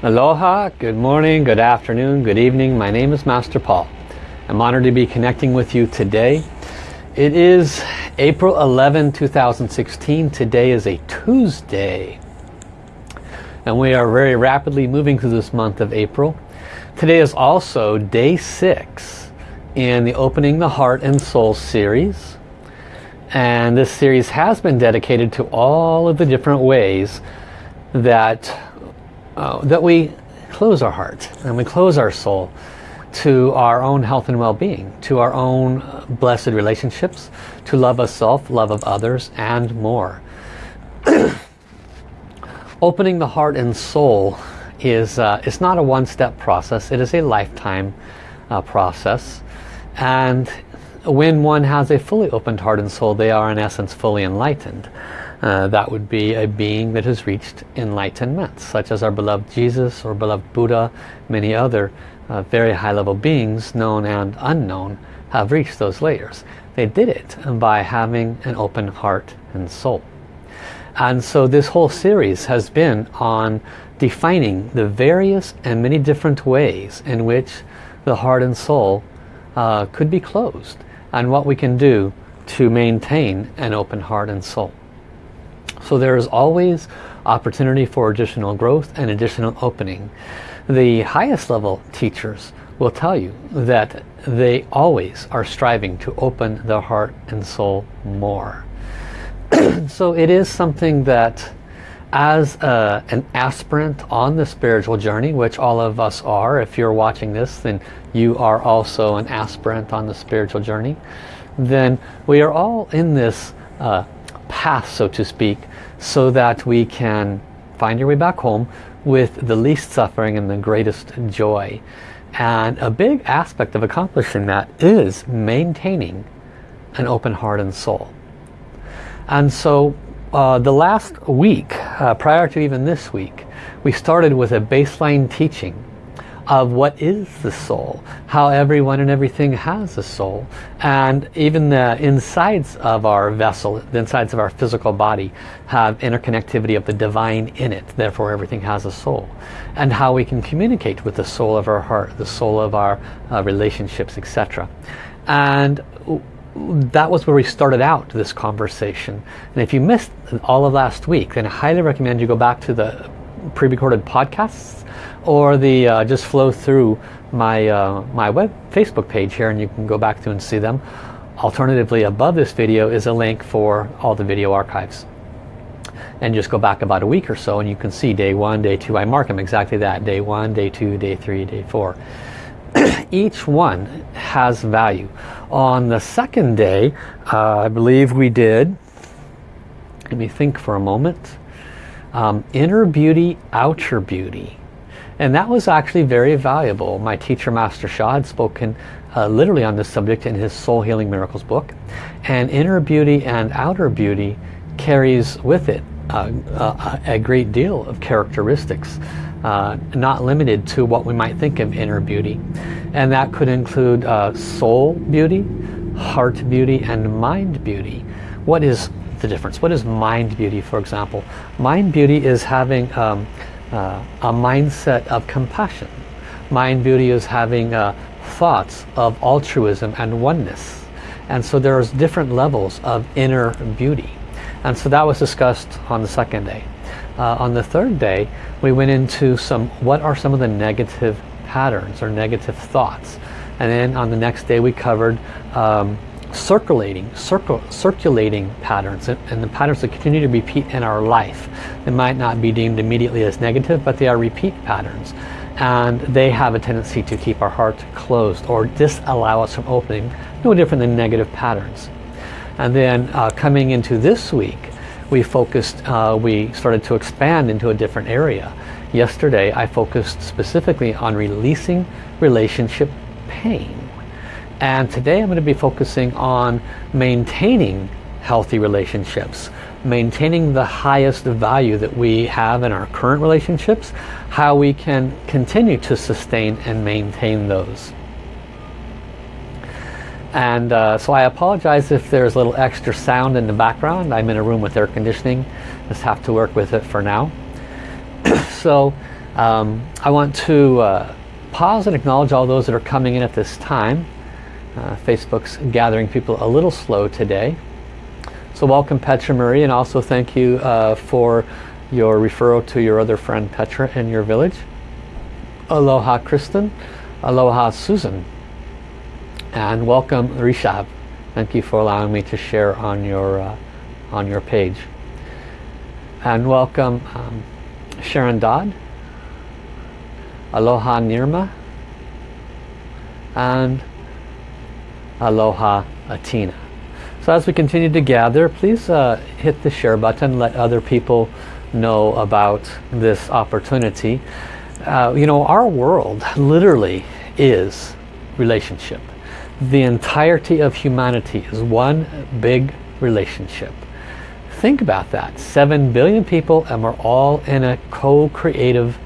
Aloha, good morning, good afternoon, good evening. My name is Master Paul. I'm honored to be connecting with you today. It is April 11, 2016. Today is a Tuesday. And we are very rapidly moving through this month of April. Today is also day six in the Opening the Heart and Soul series. And this series has been dedicated to all of the different ways that uh, that we close our heart and we close our soul to our own health and well-being, to our own blessed relationships, to love of self, love of others, and more. Opening the heart and soul is uh, it's not a one-step process. It is a lifetime uh, process. And when one has a fully opened heart and soul, they are in essence fully enlightened. Uh, that would be a being that has reached enlightenment, such as our beloved Jesus or beloved Buddha, many other uh, very high-level beings, known and unknown, have reached those layers. They did it by having an open heart and soul. And so this whole series has been on defining the various and many different ways in which the heart and soul uh, could be closed and what we can do to maintain an open heart and soul. So there is always opportunity for additional growth and additional opening. The highest level teachers will tell you that they always are striving to open their heart and soul more. so it is something that as a, an aspirant on the spiritual journey, which all of us are, if you're watching this, then you are also an aspirant on the spiritual journey, then we are all in this uh, path, so to speak, so that we can find your way back home with the least suffering and the greatest joy. And a big aspect of accomplishing that is maintaining an open heart and soul. And so uh, the last week, uh, prior to even this week, we started with a baseline teaching of what is the soul, how everyone and everything has a soul. And even the insides of our vessel, the insides of our physical body, have interconnectivity of the divine in it. Therefore everything has a soul. And how we can communicate with the soul of our heart, the soul of our uh, relationships, etc. And that was where we started out this conversation. And if you missed all of last week, then I highly recommend you go back to the pre-recorded podcasts or the uh, just flow through my uh, my web Facebook page here and you can go back to and see them. Alternatively above this video is a link for all the video archives. And just go back about a week or so and you can see day one, day two. I mark them exactly that. Day one, day two, day three, day four. Each one has value. On the second day, uh, I believe we did, let me think for a moment, um, inner beauty, outer beauty. And that was actually very valuable. My teacher, Master Sha, had spoken uh, literally on this subject in his Soul Healing Miracles book. And inner beauty and outer beauty carries with it a great deal of characteristics. Uh, not limited to what we might think of inner beauty. And that could include uh, soul beauty, heart beauty, and mind beauty. What is the difference? What is mind beauty, for example? Mind beauty is having um, uh, a mindset of compassion. Mind beauty is having uh, thoughts of altruism and oneness. And so there's different levels of inner beauty. And so that was discussed on the second day. Uh, on the third day, we went into some, what are some of the negative patterns or negative thoughts. And then on the next day we covered um, circulating, circle, circulating patterns and, and, the patterns that continue to repeat in our life. They might not be deemed immediately as negative, but they are repeat patterns. And they have a tendency to keep our heart closed or disallow us from opening, no different than negative patterns. And then uh, coming into this week, we focused, uh, we started to expand into a different area. Yesterday, I focused specifically on releasing relationship pain. And today I'm going to be focusing on maintaining healthy relationships, maintaining the highest value that we have in our current relationships, how we can continue to sustain and maintain those. And uh, so I apologize if there's a little extra sound in the background. I'm in a room with air conditioning. Just have to work with it for now. so Um, I want to uh, pause and acknowledge all those that are coming in at this time. Uh, Facebook's gathering people a little slow today. So welcome Petra Marie and also thank you uh, for your referral to your other friend Petra in your village. Aloha Kristen, Aloha Susan, and welcome Rishab. Thank you for allowing me to share on your uh, on your page. And welcome um, Sharon Dodd, Aloha Nirma, and Aloha Atina. So as we continue to gather, please uh, hit the share button, let other people know about this opportunity. Uh, you know, our world literally is relationship. The entirety of humanity is one big relationship. Think about that. Seven billion people and we're all in a co-creative,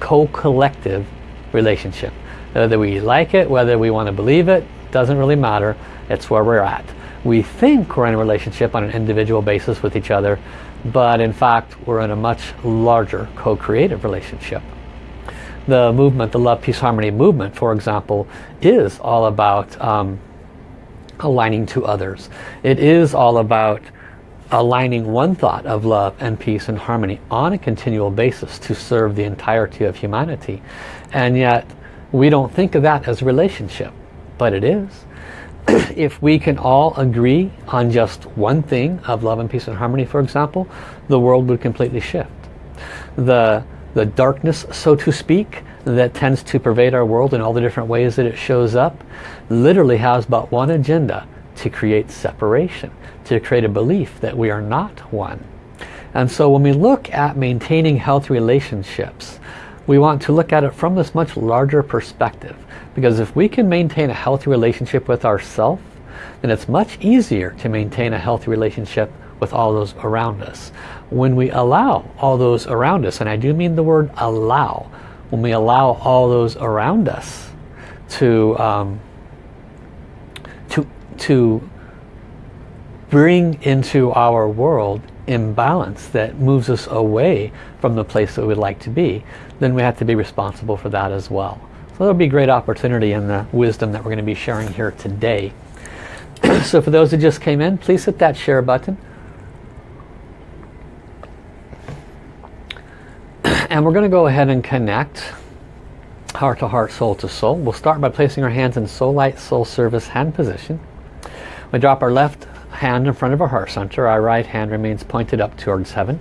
co-collective relationship. Whether we like it, whether we want to believe it, doesn't really matter. It's where we're at. We think we're in a relationship on an individual basis with each other, but in fact we're in a much larger co-creative relationship. The movement, the Love, Peace, Harmony movement, for example, is all about um, aligning to others. It is all about aligning one thought of love and peace and harmony on a continual basis to serve the entirety of humanity. And yet we don't think of that as a relationship, but it is. if we can all agree on just one thing of love and peace and harmony, for example, the world would completely shift. The, the darkness, so to speak, that tends to pervade our world in all the different ways that it shows up, literally has but one agenda, to create separation, to create a belief that we are not one. And so when we look at maintaining healthy relationships, we want to look at it from this much larger perspective. Because if we can maintain a healthy relationship with ourselves, then it's much easier to maintain a healthy relationship with all those around us. When we allow all those around us, and I do mean the word allow, when we allow all those around us to um, to to bring into our world imbalance that moves us away from the place that we'd like to be, then we have to be responsible for that as well. So there'll be great opportunity in the wisdom that we're going to be sharing here today. so for those who just came in, please hit that share button. and we're going to go ahead and connect heart to heart, soul to soul. We'll start by placing our hands in soul light, soul service hand position. We drop our left hand in front of our heart center. Our right hand remains pointed up towards heaven.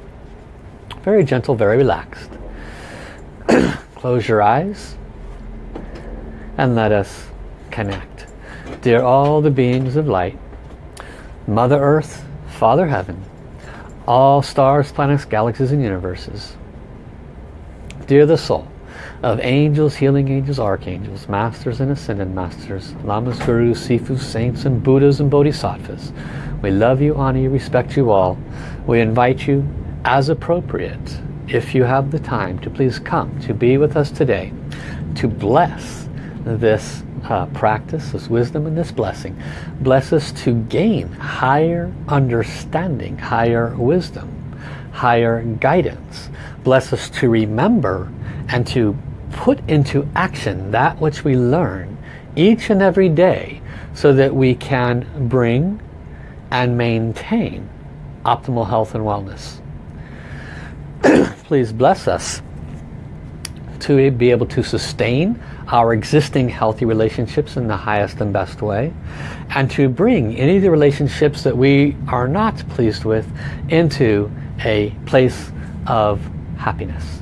Very gentle, very relaxed. Close your eyes and let us connect. Dear all the beings of light, Mother Earth, Father Heaven, all stars, planets, galaxies, and universes. Dear the soul of angels, healing angels, archangels, masters and ascended masters, lamas, gurus, sifus, saints, and buddhas and bodhisattvas. We love you, honor you, respect you all. We invite you, as appropriate, if you have the time, to please come to be with us today, to bless this uh, practice, this wisdom and this blessing. Bless us to gain higher understanding, higher wisdom, higher guidance. Bless us to remember and to put into action that which we learn each and every day so that we can bring and maintain optimal health and wellness. Please bless us to be able to sustain our existing healthy relationships in the highest and best way and to bring any of the relationships that we are not pleased with into a place of happiness.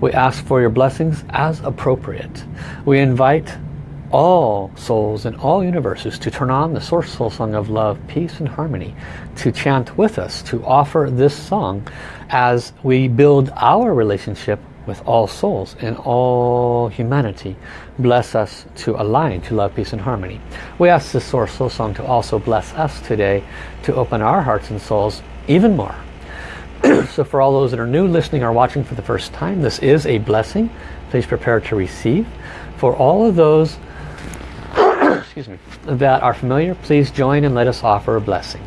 We ask for your blessings as appropriate. We invite all souls in all universes to turn on the source soul song of love, peace and harmony, to chant with us, to offer this song as we build our relationship with all souls and all humanity. Bless us to align to love, peace and harmony. We ask the Source Soul Song to also bless us today to open our hearts and souls even more. so for all those that are new, listening or watching for the first time, this is a blessing. Please prepare to receive. For all of those excuse me, that are familiar, please join and let us offer a blessing.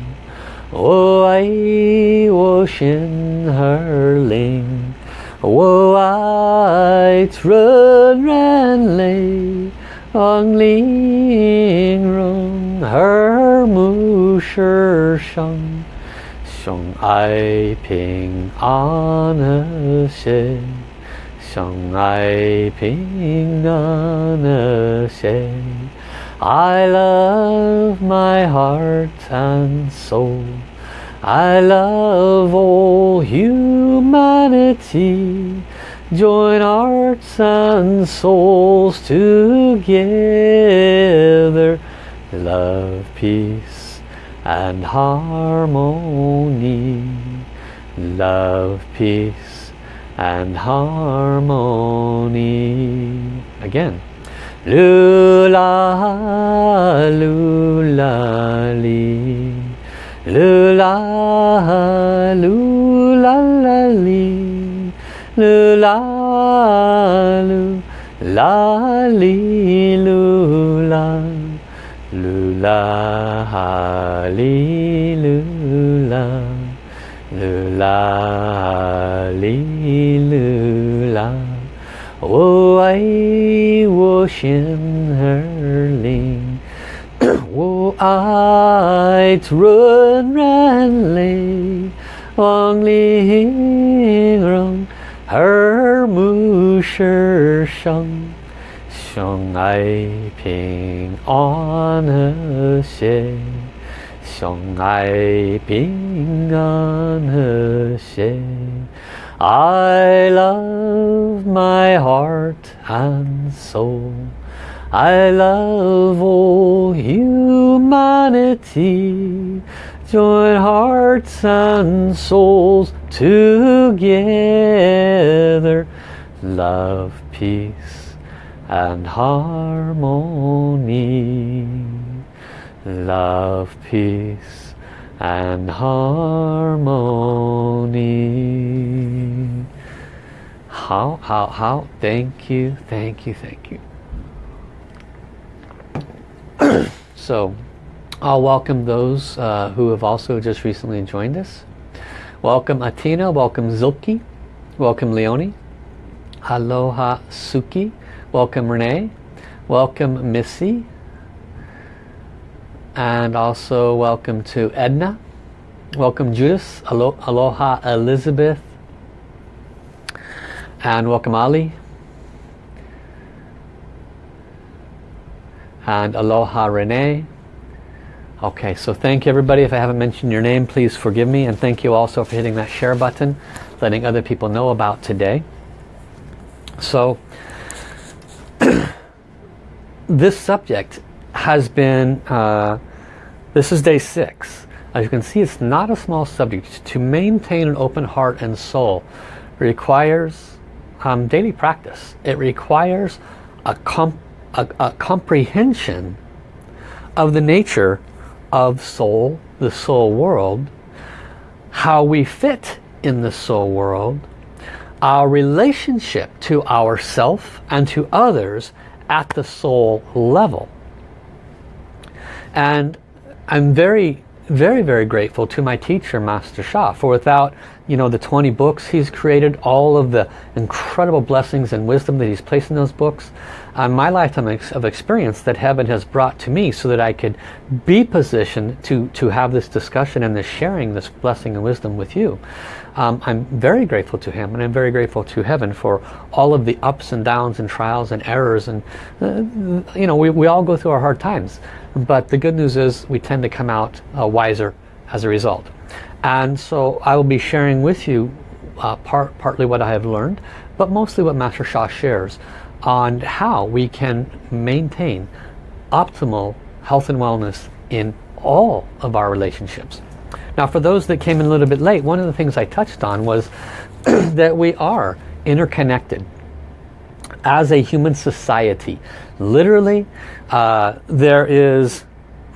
Oh, I ocean hurling. Oh, I run ran lay. On ling rung her mu shi shang. Ping an she. Ping she. I love my heart and soul. I love all humanity. Join hearts and souls together. Love, peace and harmony. Love, peace and harmony. Again. Lula, lula, li. Lula, lula, la, li. Lu la lu la li lu la ha li lu la lu la li lu la 我爱我心儿灵，我爱纯然泪，望玲珑。耳目是生，相爱平安和谐，相爱平安和谐。I love my heart and soul. I love all humanity. Join hearts and souls together. Love, peace and harmony. Love, peace and harmony. How, how, how? Thank you, thank you, thank you. so, I'll welcome those uh, who have also just recently joined us. Welcome Atina, welcome Zilki, welcome Leonie, Aloha Suki, welcome Renee, welcome Missy, and also welcome to Edna, welcome Judith, Alo Aloha Elizabeth, and welcome Ali, and Aloha Renee, Okay, so thank you everybody. If I haven't mentioned your name, please forgive me. And thank you also for hitting that share button, letting other people know about today. So, this subject has been, uh, this is day six. As you can see, it's not a small subject. To maintain an open heart and soul requires um, daily practice. It requires a, comp a, a comprehension of the nature of soul, the soul world, how we fit in the soul world, our relationship to ourself and to others at the soul level. And I'm very, very, very grateful to my teacher, Master Sha, for without, you know, the 20 books he's created, all of the incredible blessings and wisdom that he's placed in those books, on my lifetime of experience that heaven has brought to me so that I could be positioned to, to have this discussion and this sharing, this blessing and wisdom with you. Um, I'm very grateful to him and I'm very grateful to heaven for all of the ups and downs and trials and errors and uh, you know we, we all go through our hard times but the good news is we tend to come out uh, wiser as a result and so I will be sharing with you uh, part, partly what I have learned but mostly what Master Sha shares on how we can maintain optimal health and wellness in all of our relationships. Now for those that came in a little bit late, one of the things I touched on was that we are interconnected. As a human society. Literally, uh, there is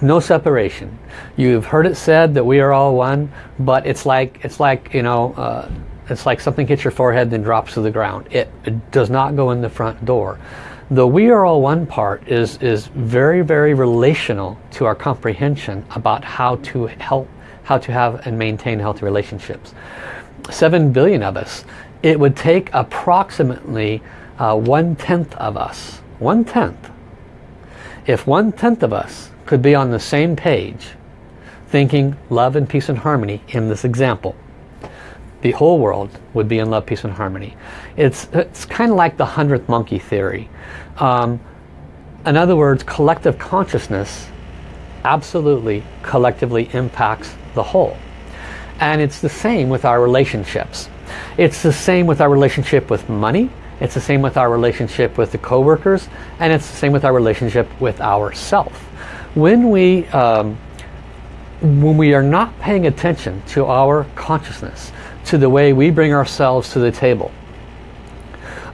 no separation. You've heard it said that we are all one, but it's like it's like you know, uh, it's like something hits your forehead then drops to the ground. It, it does not go in the front door. The we are all one part is is very very relational to our comprehension about how to help, how to have and maintain healthy relationships. Seven billion of us. It would take approximately uh, one tenth of us, one tenth. If one tenth of us could be on the same page thinking love and peace and harmony in this example the whole world would be in love peace and harmony. It's it's kind of like the hundredth monkey theory. Um, in other words collective consciousness absolutely collectively impacts the whole. And it's the same with our relationships. It's the same with our relationship with money it's the same with our relationship with the co-workers and it's the same with our relationship with ourself when we um, when we are not paying attention to our consciousness, to the way we bring ourselves to the table.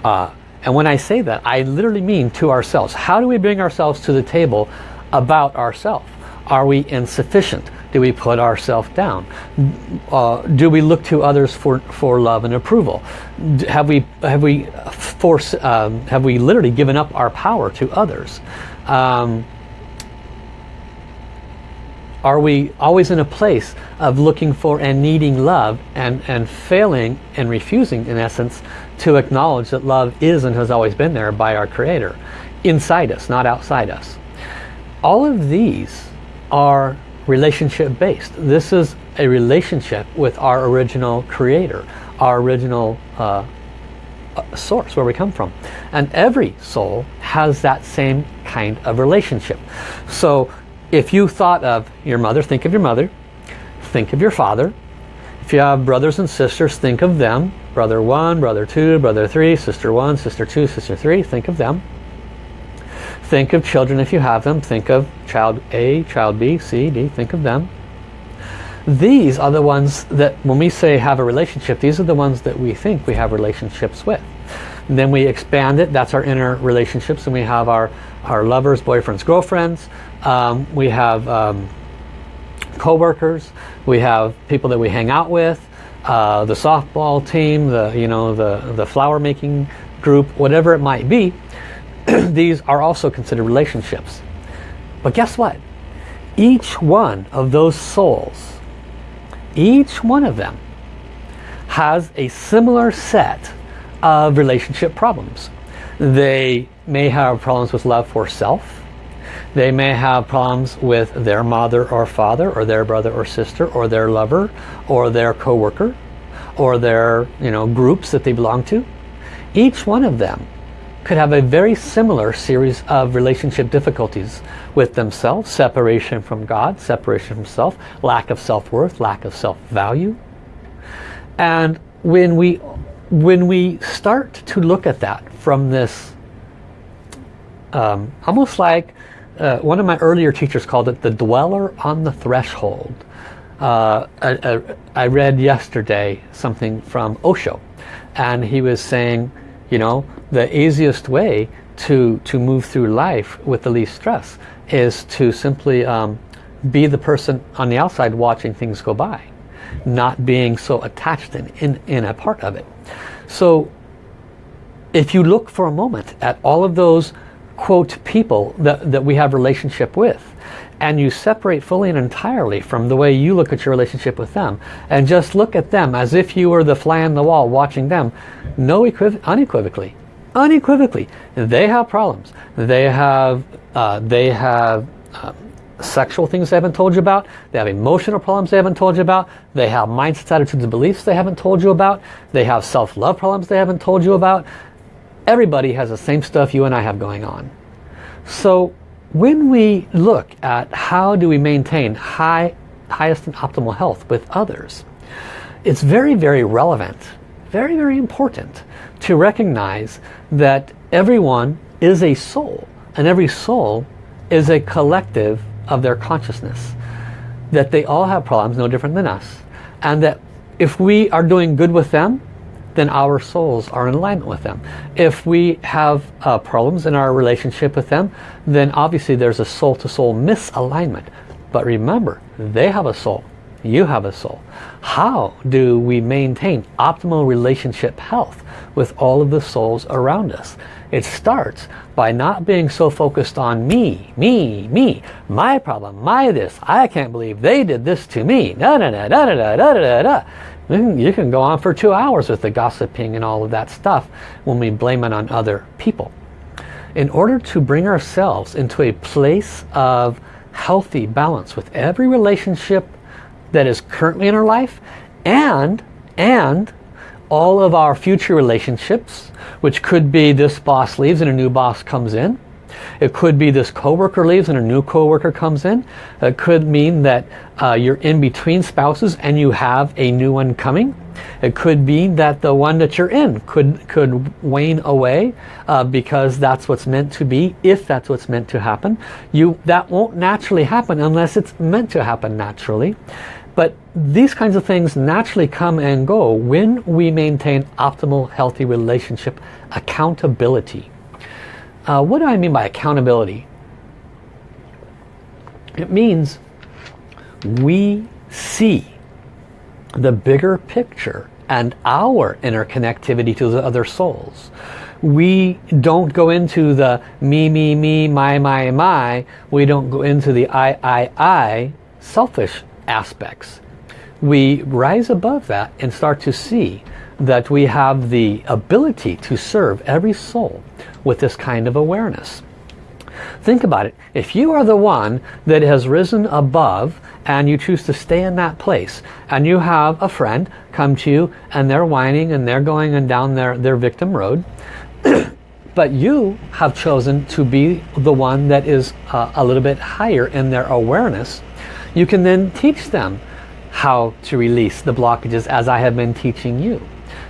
Uh, and when I say that, I literally mean to ourselves. How do we bring ourselves to the table about ourselves? Are we insufficient? Do we put ourselves down? Uh, do we look to others for, for love and approval? Have we, have we, force, um, have we literally given up our power to others? Um, are we always in a place of looking for and needing love and, and failing and refusing, in essence, to acknowledge that love is and has always been there by our Creator, inside us, not outside us. All of these are relationship based. This is a relationship with our original Creator, our original uh, uh source, where we come from. And every soul has that same kind of relationship. So if you thought of your mother, think of your mother. Think of your father. If you have brothers and sisters, think of them. Brother 1, brother 2, brother 3, sister 1, sister 2, sister 3. Think of them. Think of children if you have them. Think of child A, child B, C, D. Think of them. These are the ones that when we say have a relationship, these are the ones that we think we have relationships with. And then we expand it, that's our inner relationships, and we have our, our lovers, boyfriends, girlfriends. Um, we have um, co-workers, we have people that we hang out with, uh, the softball team, the, you know, the, the flower making group, whatever it might be. These are also considered relationships. But guess what? Each one of those souls, each one of them has a similar set of relationship problems. They may have problems with love for self. They may have problems with their mother or father or their brother or sister or their lover or their co-worker or their you know groups that they belong to. Each one of them could have a very similar series of relationship difficulties with themselves, separation from God, separation from self, lack of self-worth, lack of self-value. And when we when we start to look at that from this, um, almost like uh, one of my earlier teachers called it the dweller on the threshold. Uh, I, I, read yesterday something from Osho and he was saying, you know, the easiest way to, to move through life with the least stress is to simply um, be the person on the outside watching things go by not being so attached in, in, in a part of it. So if you look for a moment at all of those quote people that, that we have relationship with and you separate fully and entirely from the way you look at your relationship with them and just look at them as if you were the fly on the wall watching them no unequivocally unequivocally they have problems they have uh, they have uh, sexual things they haven't told you about. They have emotional problems they haven't told you about. They have mindsets, attitudes, and beliefs they haven't told you about. They have self-love problems they haven't told you about. Everybody has the same stuff you and I have going on. So when we look at how do we maintain high, highest and optimal health with others, it's very, very relevant, very, very important to recognize that everyone is a soul and every soul is a collective of their consciousness. That they all have problems no different than us. And that if we are doing good with them, then our souls are in alignment with them. If we have uh, problems in our relationship with them, then obviously there's a soul-to-soul -soul misalignment. But remember, they have a soul. You have a soul. How do we maintain optimal relationship health with all of the souls around us? It starts by not being so focused on me, me, me, my problem, my this. I can't believe they did this to me. Da, da, da, da, da, da, da, da. You can go on for two hours with the gossiping and all of that stuff when we blame it on other people. In order to bring ourselves into a place of healthy balance with every relationship that is currently in our life and and all of our future relationships which could be this boss leaves and a new boss comes in. It could be this coworker leaves and a new coworker comes in. It could mean that uh, you're in between spouses and you have a new one coming it could be that the one that you're in could could wane away uh, because that's what's meant to be if that's what's meant to happen you that won't naturally happen unless it's meant to happen naturally but these kinds of things naturally come and go when we maintain optimal, healthy relationship accountability. Uh, what do I mean by accountability? It means we see the bigger picture and our interconnectivity to the other souls. We don't go into the me, me, me, my, my, my. We don't go into the I, I, I selfish aspects. We rise above that and start to see that we have the ability to serve every soul with this kind of awareness. Think about it. If you are the one that has risen above and you choose to stay in that place and you have a friend come to you and they're whining and they're going and down their, their victim road but you have chosen to be the one that is uh, a little bit higher in their awareness you can then teach them how to release the blockages as I have been teaching you.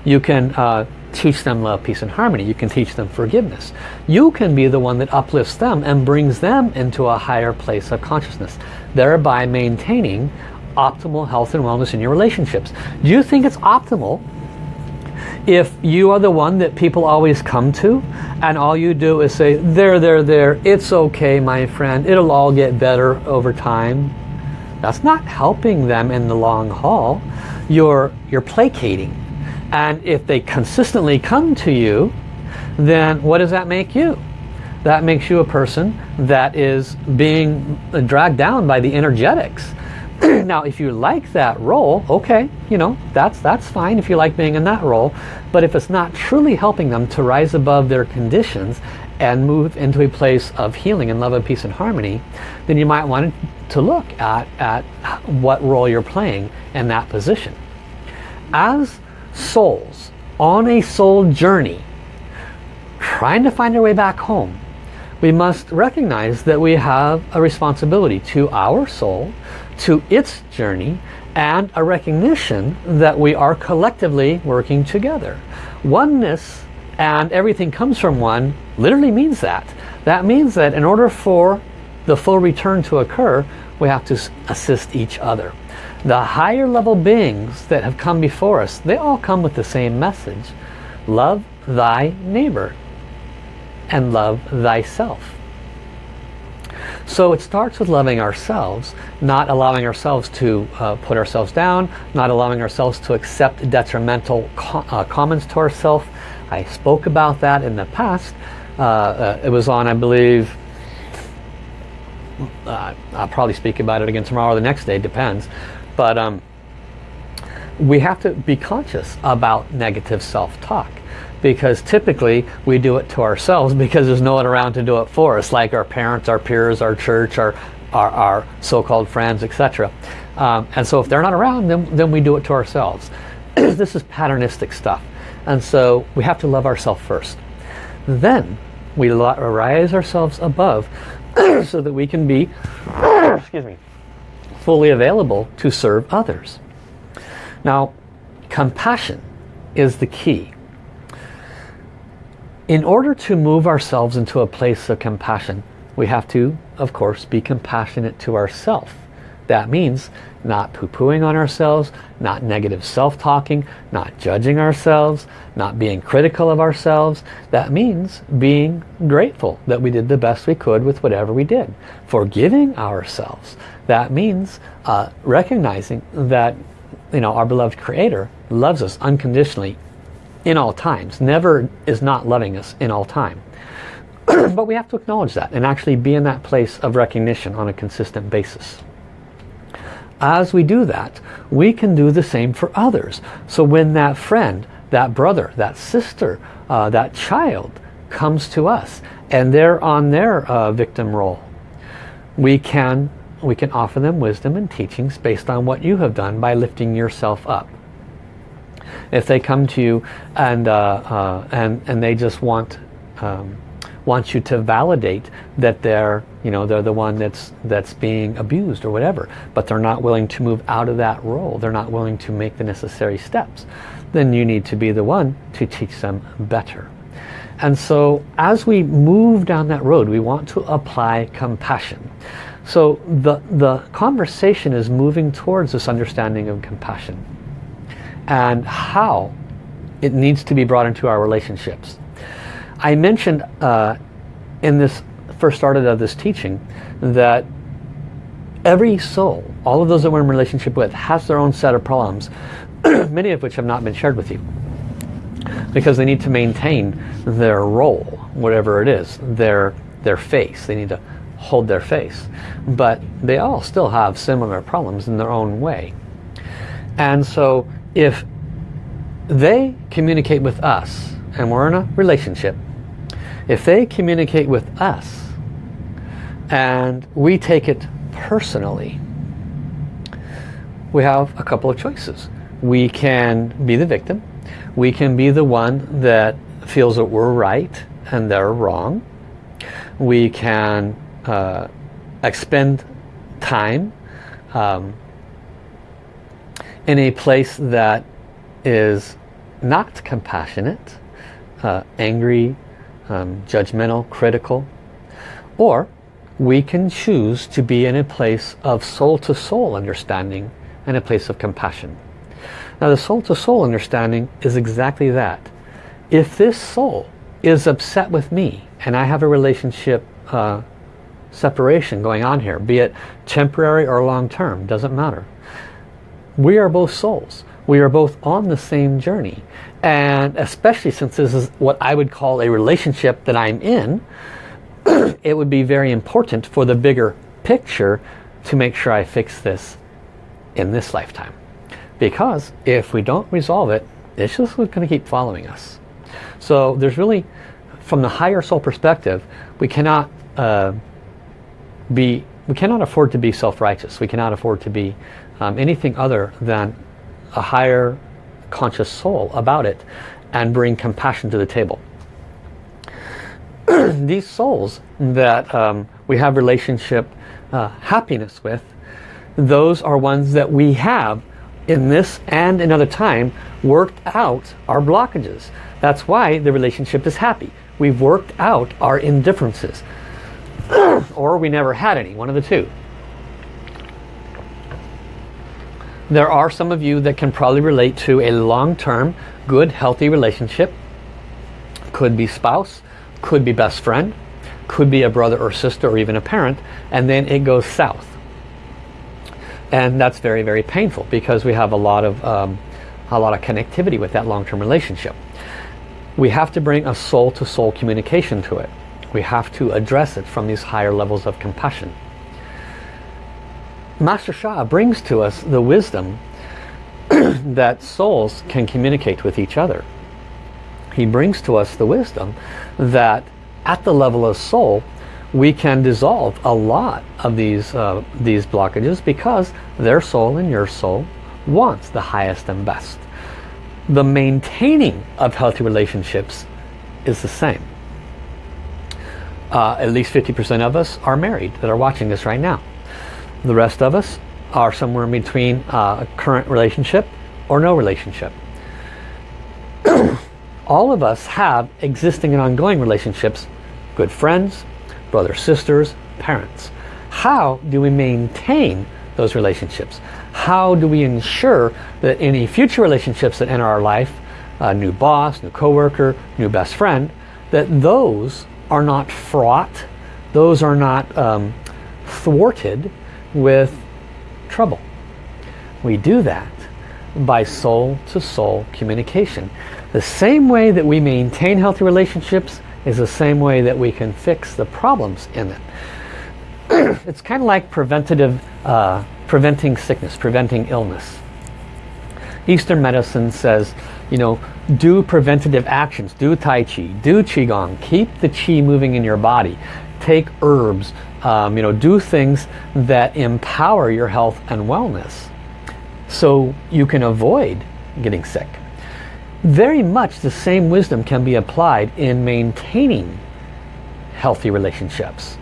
You can uh, teach them love, peace and harmony. You can teach them forgiveness. You can be the one that uplifts them and brings them into a higher place of consciousness, thereby maintaining optimal health and wellness in your relationships. Do you think it's optimal if you are the one that people always come to and all you do is say, there, there, there, it's okay, my friend, it'll all get better over time. That's not helping them in the long haul. You're, you're placating. And if they consistently come to you, then what does that make you? That makes you a person that is being dragged down by the energetics. now, if you like that role, okay, you know, that's, that's fine if you like being in that role. But if it's not truly helping them to rise above their conditions and move into a place of healing and love and peace and harmony, then you might want to look at, at what role you're playing in that position. As souls on a soul journey, trying to find our way back home, we must recognize that we have a responsibility to our soul, to its journey, and a recognition that we are collectively working together. Oneness and everything comes from one literally means that. That means that in order for the full return to occur, we have to assist each other. The higher level beings that have come before us, they all come with the same message. Love thy neighbor and love thyself. So it starts with loving ourselves, not allowing ourselves to uh, put ourselves down, not allowing ourselves to accept detrimental co uh, comments to ourselves, I spoke about that in the past. Uh, uh, it was on, I believe, uh, I'll probably speak about it again tomorrow or the next day, depends. But um, we have to be conscious about negative self-talk because typically we do it to ourselves because there's no one around to do it for us, like our parents, our peers, our church, our, our, our so-called friends, etc. Um, and so if they're not around, then, then we do it to ourselves. this is patternistic stuff. And so we have to love ourselves first. Then we rise ourselves above so that we can be excuse me, fully available to serve others. Now, compassion is the key. In order to move ourselves into a place of compassion, we have to, of course, be compassionate to ourselves. That means not poo-pooing on ourselves, not negative self-talking, not judging ourselves, not being critical of ourselves. That means being grateful that we did the best we could with whatever we did. Forgiving ourselves. That means uh, recognizing that you know our beloved creator loves us unconditionally in all times. Never is not loving us in all time. but we have to acknowledge that and actually be in that place of recognition on a consistent basis. As we do that, we can do the same for others. So when that friend, that brother, that sister, uh, that child comes to us and they're on their uh, victim role, we can, we can offer them wisdom and teachings based on what you have done by lifting yourself up. If they come to you and, uh, uh and, and they just want um, wants you to validate that they're you know they're the one that's that's being abused or whatever but they're not willing to move out of that role they're not willing to make the necessary steps then you need to be the one to teach them better and so as we move down that road we want to apply compassion so the the conversation is moving towards this understanding of compassion and how it needs to be brought into our relationships I mentioned uh, in this first started of this teaching that every soul, all of those that we're in relationship with, has their own set of problems, many of which have not been shared with you. Because they need to maintain their role, whatever it is, their, their face. They need to hold their face. But they all still have similar problems in their own way. And so if they communicate with us and we're in a relationship if they communicate with us and we take it personally, we have a couple of choices. We can be the victim. We can be the one that feels that we're right and they're wrong. We can uh, expend time um, in a place that is not compassionate, uh, angry, um, judgmental, critical. Or we can choose to be in a place of soul-to-soul -soul understanding and a place of compassion. Now the soul-to-soul -soul understanding is exactly that. If this soul is upset with me and I have a relationship uh, separation going on here, be it temporary or long-term, doesn't matter. We are both souls. We are both on the same journey and especially since this is what I would call a relationship that I'm in it would be very important for the bigger picture to make sure I fix this in this lifetime because if we don't resolve it it's just going to keep following us so there's really from the higher soul perspective we cannot uh, be we cannot afford to be self-righteous we cannot afford to be um, anything other than a higher conscious soul about it and bring compassion to the table. These souls that um, we have relationship uh, happiness with, those are ones that we have in this and another time worked out our blockages. That's why the relationship is happy. We've worked out our indifferences. or we never had any, one of the two. There are some of you that can probably relate to a long-term, good, healthy relationship. Could be spouse, could be best friend, could be a brother or sister or even a parent, and then it goes south. And that's very, very painful because we have a lot of um, a lot of connectivity with that long-term relationship. We have to bring a soul-to-soul -soul communication to it. We have to address it from these higher levels of compassion. Master Sha brings to us the wisdom that souls can communicate with each other. He brings to us the wisdom that at the level of soul we can dissolve a lot of these uh, these blockages because their soul and your soul wants the highest and best. The maintaining of healthy relationships is the same. Uh, at least 50% of us are married that are watching this right now. The rest of us are somewhere in between uh, a current relationship or no relationship. All of us have existing and ongoing relationships, good friends, brothers, sisters, parents. How do we maintain those relationships? How do we ensure that any future relationships that enter our life, a new boss, new coworker, new best friend, that those are not fraught, those are not um, thwarted with trouble. We do that by soul-to-soul -soul communication. The same way that we maintain healthy relationships is the same way that we can fix the problems in it. it's kind of like preventative, uh, preventing sickness, preventing illness. Eastern medicine says, you know, do preventative actions, do Tai Chi, do Qigong, keep the Qi moving in your body, take herbs, um, you know, do things that empower your health and wellness so you can avoid getting sick. Very much the same wisdom can be applied in maintaining healthy relationships.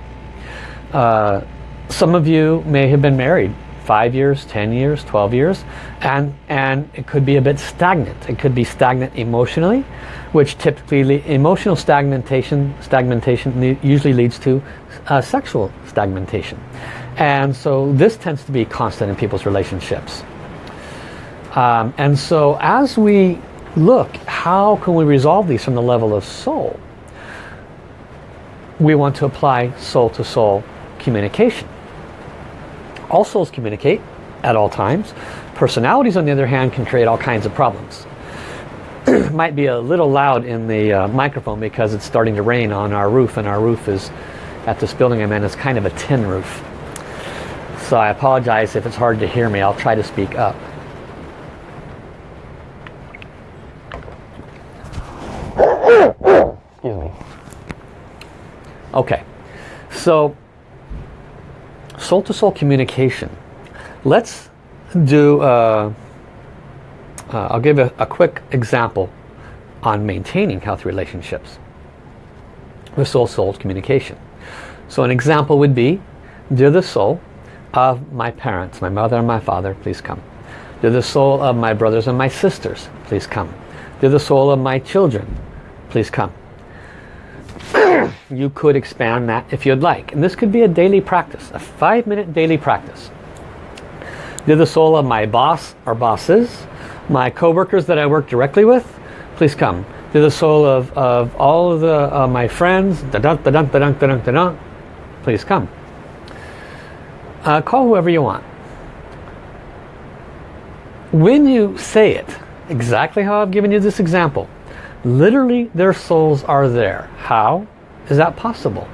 Uh, some of you may have been married five years, 10 years, 12 years, and, and it could be a bit stagnant. It could be stagnant emotionally, which typically emotional stagnation, stagnation usually leads to uh, sexual stagnation. And so this tends to be constant in people's relationships. Um, and so as we look, how can we resolve these from the level of soul? We want to apply soul-to-soul -soul communication. All souls communicate at all times. Personalities, on the other hand, can create all kinds of problems. Might be a little loud in the uh, microphone because it's starting to rain on our roof and our roof is, at this building I'm in, is kind of a tin roof. So I apologize if it's hard to hear me. I'll try to speak up. Excuse me. Okay, so soul-to-soul -soul communication. Let's do, uh, uh, I'll give a, a quick example on maintaining healthy relationships with soul-soul communication. So an example would be, dear the soul of my parents, my mother and my father, please come. Dear the soul of my brothers and my sisters, please come. Dear the soul of my children, please come you could expand that if you'd like. And this could be a daily practice, a five minute daily practice. Do the soul of my boss or bosses, my co-workers that I work directly with, please come. Do the soul of, of all of the, uh, my friends, da da da da da please come. Uh, call whoever you want. When you say it, exactly how I've given you this example, literally their souls are there. How? Is that possible?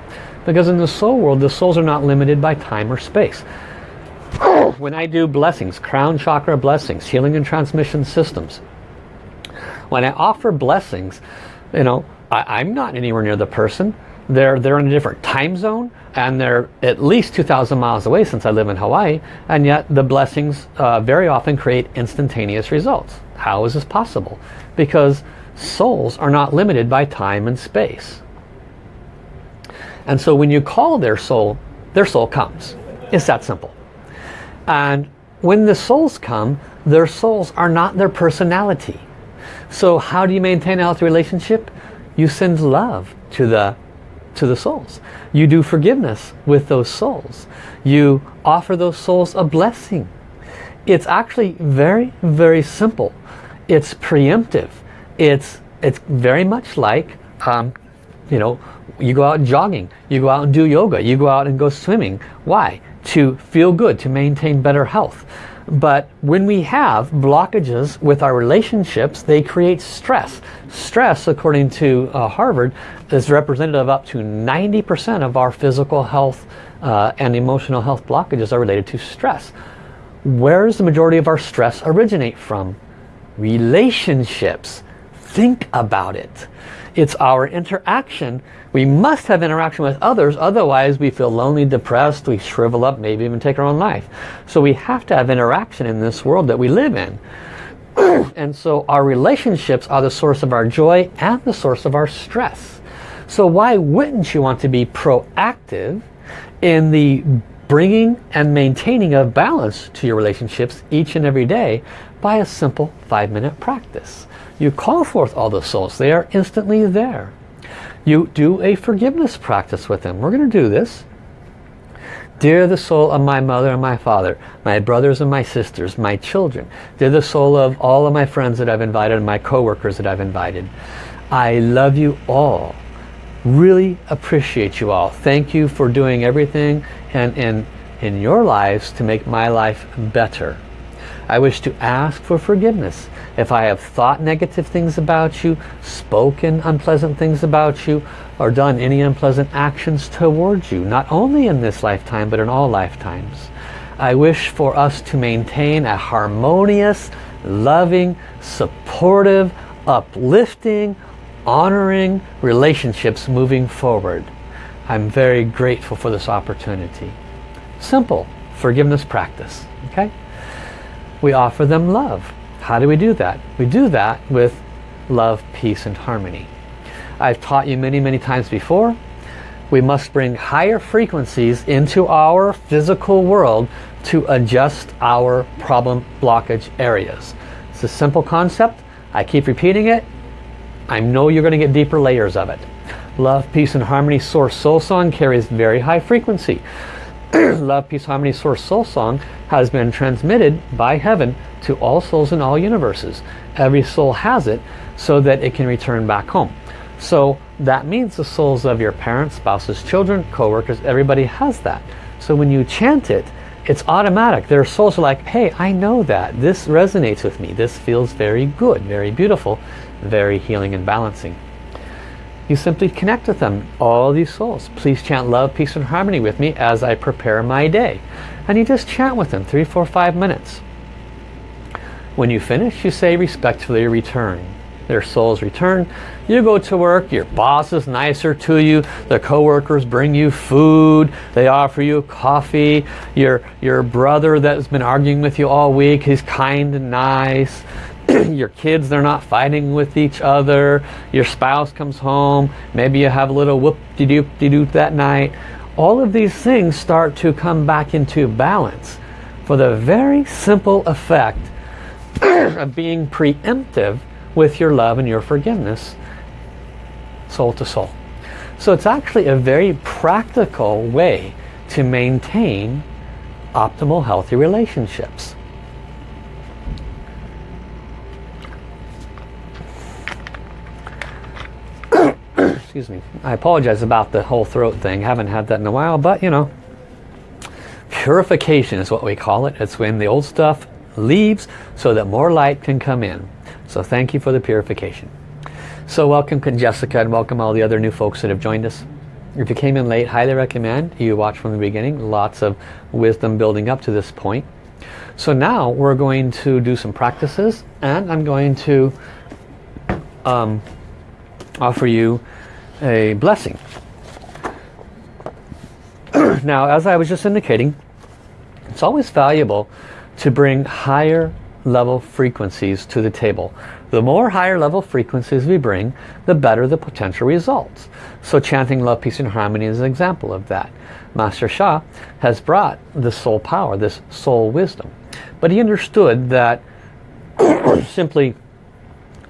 Because in the soul world, the souls are not limited by time or space. when I do blessings, crown chakra blessings, healing and transmission systems, when I offer blessings, you know, I, am not anywhere near the person. They're, they're in a different time zone and they're at least 2,000 miles away since I live in Hawaii and yet the blessings uh, very often create instantaneous results. How is this possible? Because souls are not limited by time and space. And so when you call their soul, their soul comes. It's that simple. And when the souls come, their souls are not their personality. So how do you maintain a healthy relationship? You send love to the to the souls. You do forgiveness with those souls. You offer those souls a blessing. It's actually very, very simple. It's preemptive. It's, it's very much like um, you know, you go out jogging, you go out and do yoga, you go out and go swimming. Why? To feel good, to maintain better health. But when we have blockages with our relationships, they create stress. Stress, according to uh, Harvard, is representative of up to 90% of our physical health uh, and emotional health blockages are related to stress. Where does the majority of our stress originate from? Relationships. Think about it. It's our interaction. We must have interaction with others, otherwise we feel lonely, depressed, we shrivel up, maybe even take our own life. So we have to have interaction in this world that we live in. and so our relationships are the source of our joy and the source of our stress. So why wouldn't you want to be proactive in the bringing and maintaining of balance to your relationships each and every day by a simple five minute practice. You call forth all the souls. They are instantly there. You do a forgiveness practice with them. We're going to do this. Dear the soul of my mother and my father, my brothers and my sisters, my children. Dear the soul of all of my friends that I've invited and my coworkers that I've invited. I love you all. Really appreciate you all. Thank you for doing everything and in, in your lives to make my life better. I wish to ask for forgiveness if I have thought negative things about you, spoken unpleasant things about you, or done any unpleasant actions towards you, not only in this lifetime, but in all lifetimes. I wish for us to maintain a harmonious, loving, supportive, uplifting, honoring relationships moving forward. I'm very grateful for this opportunity. Simple forgiveness practice. Okay? We offer them love. How do we do that? We do that with love, peace, and harmony. I've taught you many, many times before. We must bring higher frequencies into our physical world to adjust our problem blockage areas. It's a simple concept. I keep repeating it. I know you're going to get deeper layers of it. Love, Peace, and Harmony Source Soul Song carries very high frequency. Love, Peace, Harmony, Source, Soul Song has been transmitted by heaven to all souls in all universes. Every soul has it so that it can return back home. So that means the souls of your parents, spouses, children, co-workers, everybody has that. So when you chant it, it's automatic. Their souls are like, hey, I know that. This resonates with me. This feels very good, very beautiful, very healing and balancing you simply connect with them, all these souls. Please chant love, peace, and harmony with me as I prepare my day. And you just chant with them, three, four, five minutes. When you finish, you say respectfully return. Their souls return. You go to work, your boss is nicer to you, the coworkers bring you food, they offer you coffee, your, your brother that's been arguing with you all week, he's kind and nice, your kids they're not fighting with each other. Your spouse comes home. Maybe you have a little whoop-de-doop-de-doop that night. All of these things start to come back into balance for the very simple effect of being preemptive with your love and your forgiveness soul to soul. So it's actually a very practical way to maintain optimal healthy relationships excuse me. I apologize about the whole throat thing. Haven't had that in a while, but you know, purification is what we call it. It's when the old stuff leaves so that more light can come in. So thank you for the purification. So welcome Jessica and welcome all the other new folks that have joined us. If you came in late, highly recommend you watch from the beginning. Lots of wisdom building up to this point. So now we're going to do some practices and I'm going to um, offer you a blessing. now, as I was just indicating, it's always valuable to bring higher level frequencies to the table. The more higher level frequencies we bring, the better the potential results. So chanting love, peace and harmony is an example of that. Master Sha has brought the soul power, this soul wisdom. But he understood that simply